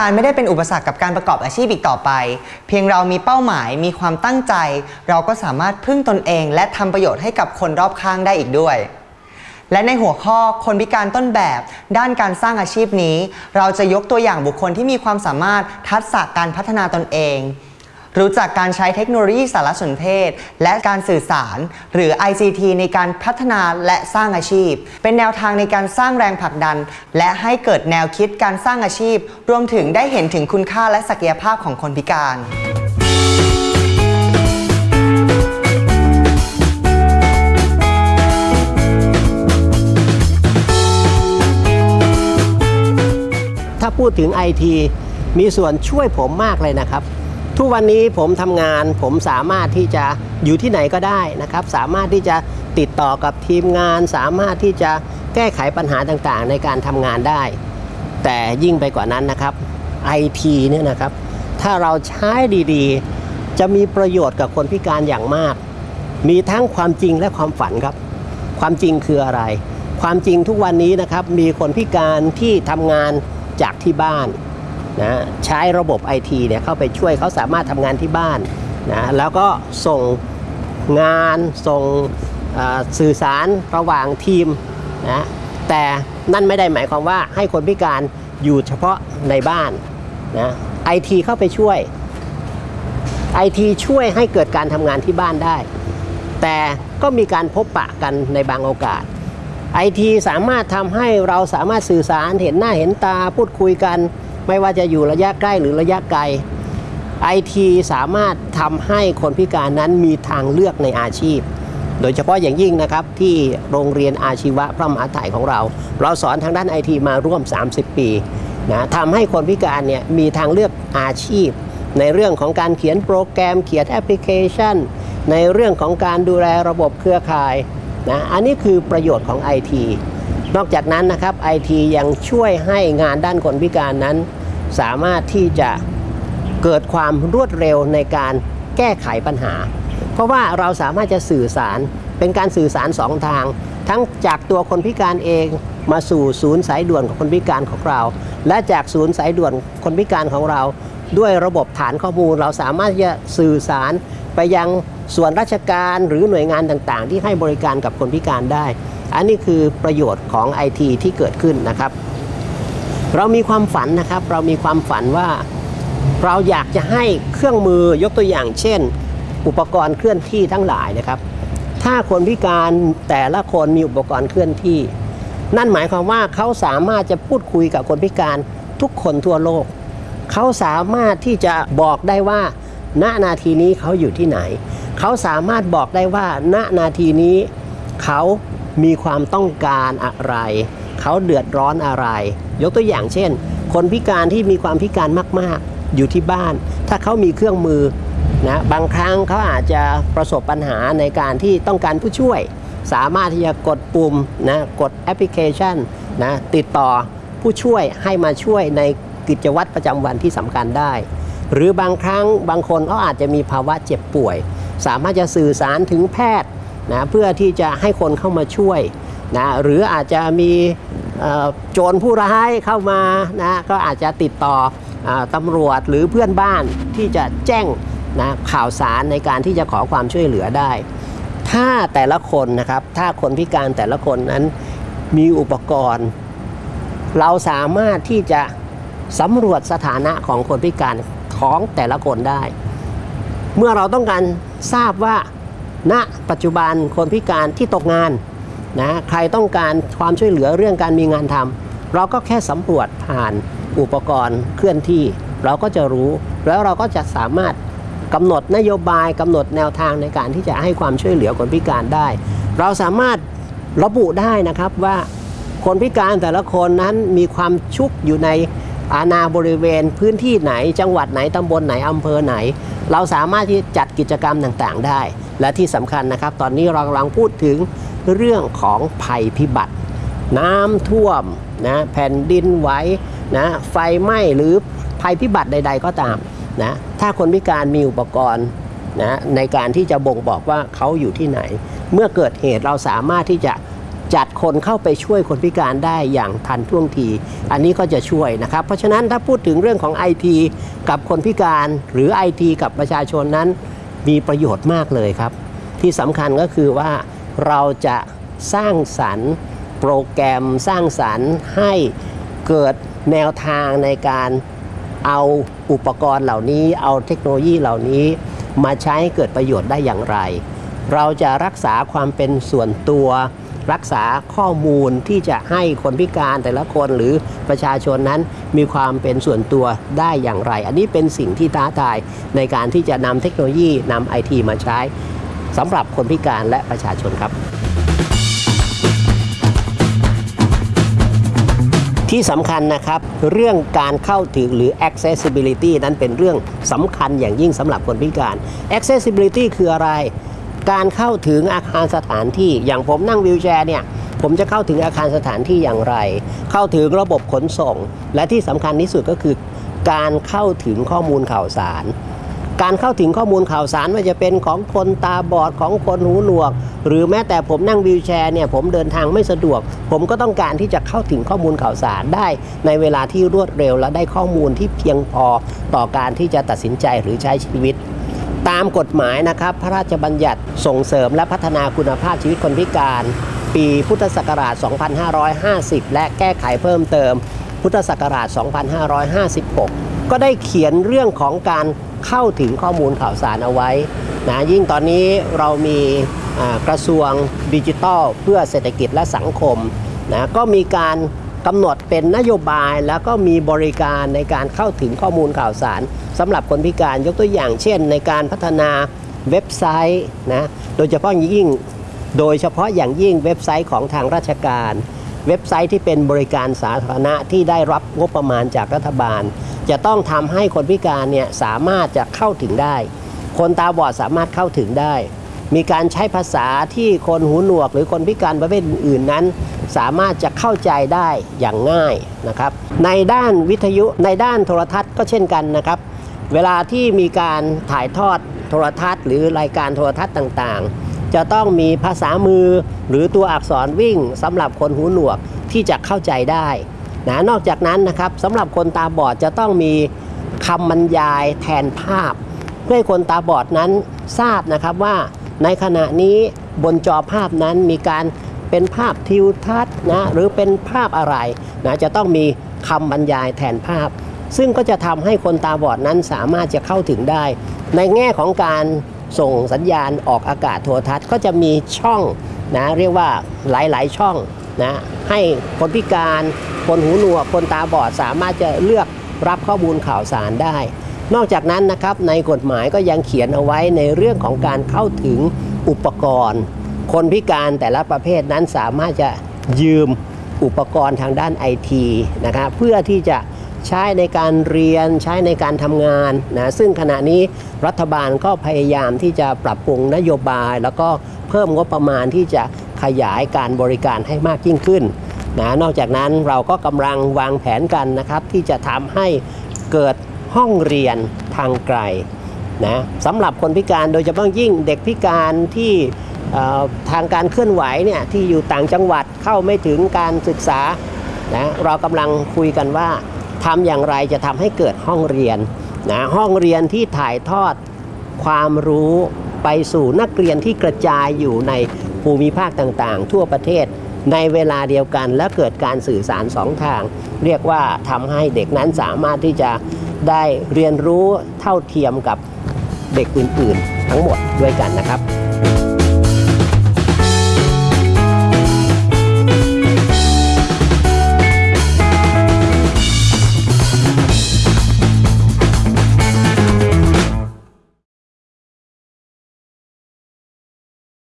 การไม่ได้เป็นอุปสรรคกับการประกอบอาชีพอีกต่อไป เพียงเรามีเป้าหมายมีความตั้งใจ เราก็สามารถพึ่งตนเอง และทำประโยชน์ให้กับคนรอบข้างได้อีกด้วย และในหัวข้อคนพิการต้นแบบ ด้านการสร้างอาชีพนี้ เราจะยกตัวอย่างบุคคลที่มีความสามารถทักษะการพัฒนาตนเอง รู้จักการใช้เทคโนโลยีสารสนเทศ และการสื่อสาร หรือ ICT ในการพัฒนาและสร้างอาชีพ เป็นแนวทางในการสร้างแรงผลักดัน และให้เกิดแนวคิดการสร้างอาชีพ รวมถึงได้เห็นถึงคุณค่าและศักยภาพของคนพิการถ้าพูดถึงไอทีมีส่วนช่วยผมมากเลยนะครับ ทุกวันนี้ผมทำงานผมสามารถที่จะอยู่ที่ไหนก็ได้นะครับ สามารถที่จะติดต่อกับทีมงาน สามารถที่จะแก้ไขปัญหาต่างๆ ในการทำงานได้ แต่ยิ่งไปกว่านั้นนะครับไอทีเนี่ยนะครับ ถ้าเราใช้ดีๆ จะมีประโยชน์กับคนพิการอย่างมาก มีทั้งความจริงและความฝันครับ ความจริงคืออะไร ความจริงทุกวันนี้นะครับมีคนพิการที่ทำงานจากที่บ้าน นะใช้ระบบไอทีเนี่ยเข้าไปช่วยเขาสามารถทำงานที่บ้านนะแล้วก็ส่งงานส่งสื่อสารระหว่างทีมนะแต่นั่นไม่ได้หมายความว่าให้คนพิการอยู่เฉพาะในบ้านนะไอทีเข้าไปช่วยไอทีช่วยให้เกิดการทำงานที่บ้านได้ แต่ก็มีการพบปะกันในบางโอกาสไอทีสามารถทำให้เราสามารถสื่อสารเห็นหน้าเห็นตาพูดคุยกัน ไม่ว่าจะอยู่ระยะใกล้หรือระยะไกลไอทีสามารถทำให้คนพิการนั้นมีทางเลือกในอาชีพ โดยเฉพาะอย่างยิ่งนะครับที่โรงเรียนอาชีวะพระมหาไถ่ของเรา เราสอนทางด้านไอทีมาร่วม 30 ปีนะทำให้คนพิการเนี่ยมีทางเลือกอาชีพ ในเรื่องของการเขียนโปรแกรมเขียนแอปพลิเคชัน ในเรื่องของการดูแลระบบเครือข่ายนะอันนี้คือประโยชน์ของ IT นอกจากนั้นนะครับ IT ยังช่วยให้งานด้านคนพิการนั้น สามารถที่จะเกิดความรวดเร็วในการแก้ไขปัญหา เพราะว่าเราสามารถจะสื่อสารเป็นการสื่อสารสองทาง ทั้งจากตัวคนพิการเองมาสู่ศูนย์สายด่วนของคนพิการของเรา และจากศูนย์สายด่วนคนพิการของเรา ด้วยระบบฐานข้อมูลเราสามารถจะสื่อสารไปยังส่วนราชการหรือหน่วยงานต่างๆ ที่ให้บริการกับคนพิการได้ อันนี้คือประโยชน์ของ IT ที่เกิดขึ้นนะครับ เรามีความฝันนะครับเรามีความฝันว่าเราอยากจะให้เครื่องมือยกตัวอย่าง เช่น อุปกรณ์เคลื่อนที่ทั้งหลายนะครับ ถ้าคนพิการแต่ละคนมีอุปกรณ์เคลื่อนที่ นั่นหมายความว่าเขาสามารถจะพูดคุยกับคนพิการทุกคนทั่วโลก เขาสามารถที่จะบอกได้ว่า ณนาทีนี้เขาอยู่ที่ไหน เขาสามารถบอกได้ว่า ณนาทีนี้ เขามีความต้องการอะไร เขาเดือดร้อนอะไร ยกตัวอย่างเช่น คนพิการที่มีความพิการมาก ๆ อยู่ที่บ้าน ถ้าเขามีเครื่องมือนะบางครั้งเขาอาจจะประสบปัญหาในการที่ต้องการผู้ช่วย สามารถที่จะกดปุ่มนะกดแอปพลิเคชันนะติดต่อผู้ช่วยให้มาช่วยในกิจวัตรประจำวันที่สำคัญได้ หรือบางครั้งบางคนเขาอาจจะมีภาวะเจ็บป่วย สามารถจะสื่อสารถึงแพทย์นะเพื่อที่จะให้คนเข้ามาช่วย นะหรืออาจจะมีโจรผู้ร้ายเข้ามานะก็อาจจะติดต่ออตำรวจหรือเพื่อนบ้านที่จะแจ้งนะข่าวสารในการที่จะขอความช่วยเหลือได้ ถ้าแต่ละคนนะครับถ้าคนพิการแต่ละคนนั้นมีอุปกรณ์ เราสามารถที่จะสำรวจสถานะของคนพิการของแต่ละคนได้ เมื่อเราต้องการทราบว่าณปัจจุบันคนพิการที่ตกงาน นะใครต้องการความช่วยเหลือเรื่องการมีงานทำเราก็แค่สำรวจผ่านอุปกรณ์เคลื่อนที่ เราก็จะรู้ แล้วเราก็จะสามารถกำหนดนโยบายกำหนดแนวทางในการที่จะให้ความช่วยเหลือคนพิการได้ เราสามารถระบุได้นะครับว่าคนพิการแต่ละคนนั้นมีความชุกอยู่ในอาณาบริเวณพื้นที่ไหน จังหวัดไหนตำบลไหนอำเภอไหน เราสามารถที่จัดกิจกรรมต่างๆได้ และที่สำคัญนะครับ ตอนนี้เรากำลังพูดถึงเรื่องของภัยพิบัติ น้ำท่วมนะแผ่นดินไหวนะไฟไหม้หรือภัยพิบัติใด ๆ ก็ตามนะถ้าคนพิการมีอุปกรณ์นะในการที่จะบ่งบอกว่าเขาอยู่ที่ไหน เมื่อเกิดเหตุเราสามารถที่จะจัดคนเข้าไปช่วยคนพิการได้อย่างทันท่วงที อันนี้ก็จะช่วยนะครับ เพราะฉะนั้นถ้าพูดถึงเรื่องของ IT กับคนพิการหรือ IT กับประชาชนนั้น มีประโยชน์มากเลยครับ ที่สำคัญก็คือว่าเราจะสร้างสรรค์โปรแกรมสร้างสรรค์ให้เกิดแนวทางในการเอาอุปกรณ์เหล่านี้ เอาเทคโนโลยีเหล่านี้ มาใช้เกิดประโยชน์ได้อย่างไร เราจะรักษาความเป็นส่วนตัว รักษาข้อมูลที่จะให้คนพิการแต่ละคนหรือประชาชนนั้นมีความเป็นส่วนตัวได้อย่างไร อันนี้เป็นสิ่งที่ท้าทายในการที่จะนำเทคโนโลยีนำไอทีมาใช้สำหรับคนพิการและประชาชนครับที่สำคัญนะครับ เรื่องการเข้าถึงหรือ accessibility นั้นเป็นเรื่องสำคัญอย่างยิ่งสำหรับคนพิการ accessibility คืออะไร การเข้าถึงอาคารสถานที่อย่างผมนั่งวิวแชร์เนี่ยผมจะเข้าถึงอาคารสถานที่อย่างไร เข้าถึงระบบขนส่ง และที่สำคัญที่สุดก็คือ การเข้าถึงข้อมูลข่าวสาร การเข้าถึงข้อมูลข่าวสารว่าจะเป็นของคนตาบอดของคนหูหนวก หรือแม้แต่ผมนั่งวีลแชร์เนี่ยผมเดินทางไม่สะดวก ผมก็ต้องการที่จะเข้าถึงข้อมูลข่าวสารได้ ในเวลาที่รวดเร็วและได้ข้อมูลที่เพียงพอต่อการที่จะตัดสินใจหรือใช้ชีวิต ตามกฎหมายนะครับ พระราชบัญญัติส่งเสริมและพัฒนาคุณภาพชีวิตคนพิการ ปีพุทธศักราช 2550 และแก้ไขเพิ่มเติม พุทธศักราช 2556 ก็ได้เขียนเรื่องของการเข้าถึงข้อมูลข่าวสารเอาไว้นะยิ่งตอนนี้เรามีกระทรวงดิจิทัล เพื่อเศรษฐกิจและสังคมนะก็มีการ กำหนดเป็นนโยบายแล้วก็มีบริการในการเข้าถึงข้อมูลข่าวสารสำหรับคนพิการยกตัวอย่างเช่น ในการพัฒนาเว็บไซต์นะโดยเฉพาะอย่างยิ่งโดยเฉพาะอย่างยิ่งเว็บไซต์ของทางราชการ เว็บไซต์ที่เป็นบริการสาธารณะที่ได้รับงบประมาณจากรัฐบาล จะต้องทำให้คนพิการเนี่ยสามารถจะเข้าถึงได้ คนตาบอดสามารถเข้าถึงได้ มีการใช้ภาษาที่คนหูหนวก หรือคนพิการประเภทอื่นนั้น สามารถจะเข้าใจได้อย่างง่ายนะครับ ในด้านวิทยุในด้านโทรทัศน์ก็เช่นกันนะครับ เวลาที่มีการถ่ายทอดโทรทัศน์ หรือรายการโทรทัศน์ต่างๆ จะต้องมีภาษามือหรือตัวอักษรวิ่งสำหรับคนหูหนวกที่จะเข้าใจได้นะนอกจากนั้นนะครับสำหรับคนตาบอดจะต้องมีคำบรรยายแทนภาพ เพื่อให้คนตาบอดนั้นทราบนะครับว่า ในขณะนี้บนจอภาพนั้นมีการเป็นภาพทิวทัศน์นะหรือเป็นภาพอะไรนะจะต้องมีคำบรรยายแทนภาพ ซึ่งก็จะทำให้คนตาบอดนั้นสามารถจะเข้าถึงได้ ในแง่ของการส่งสัญญาณออกอากาศโทรทัศน์ก็จะมีช่องนะเรียกว่าหลาย ๆ ช่องนะให้คนพิการ คนหูหนวก คนตาบอดสามารถจะเลือกรับข้อมูลข่าวสารได้ นอกจากนั้นนะครับในกฎหมายก็ยังเขียนเอาไว้ในเรื่องของการเข้าถึงอุปกรณ์ คนพิการแต่ละประเภทนั้นสามารถจะยืมอุปกรณ์ทางด้านไอทีนะครับเพื่อที่จะใช้ในการเรียนใช้ในการทำงานนะซึ่งขณะนี้รัฐบาลก็พยายามที่จะปรับปรุงนโยบาย แล้วก็เพิ่มงบประมาณที่จะขยายการบริการให้มากยิ่งขึ้นนะนอกจากนั้นเราก็กำลังวางแผนกันนะครับที่จะทำให้เกิด ห้องเรียนทางไกลนะสำหรับคนพิการโดยเฉพาะยิ่งเด็กพิการที่ทางการเคลื่อนไหวเนี่ยที่อยู่ต่างจังหวัดเข้าไม่ถึงการศึกษานะเรากำลังคุยกันว่าทำอย่างไรจะทำให้เกิดห้องเรียนนะห้องเรียนที่ถ่ายทอดความรู้ไปสู่นักเรียนที่กระจายอยู่ในภูมิภาคต่างๆ ทั่วประเทศ ในเวลาเดียวกันและเกิดการสื่อสารสองทาง เรียกว่าทำให้เด็กนั้นสามารถที่จะได้เรียนรู้เท่าเทียมกับเด็กอื่น ๆ ทั้งหมดด้วยกันนะครับ